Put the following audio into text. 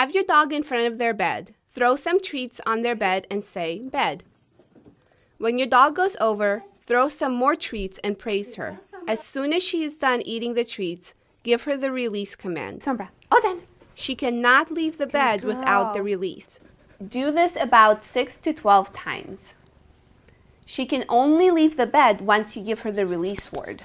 Have your dog in front of their bed. Throw some treats on their bed and say, bed. When your dog goes over, throw some more treats and praise her. As soon as she is done eating the treats, give her the release command. Sombra. Oh, she cannot leave the bed without the release. Do this about 6 to 12 times. She can only leave the bed once you give her the release word.